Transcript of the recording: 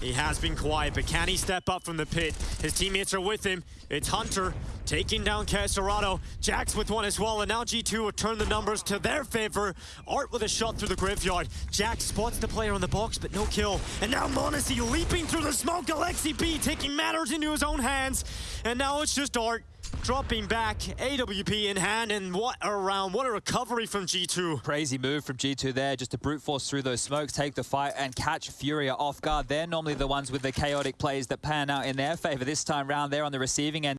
He has been quiet, but can he step up from the pit? His teammates are with him. It's Hunter taking down KSCERATO. jks with one as well, and now G2 will turn the numbers to their favor. Art with a shot through the graveyard. jks spots the player on the box, but no kill. And now m0NESY leaping through the smoke. Alexi B taking matters into his own hands. And now it's just Art dropping back, AWP in hand, and what a round, what a recovery from G2. Crazy move from G2 there, just to brute force through those smokes, take the fight, and catch Furia off guard. They're normally the ones with the chaotic plays that pan out in their favor this time round. They're on the receiving end.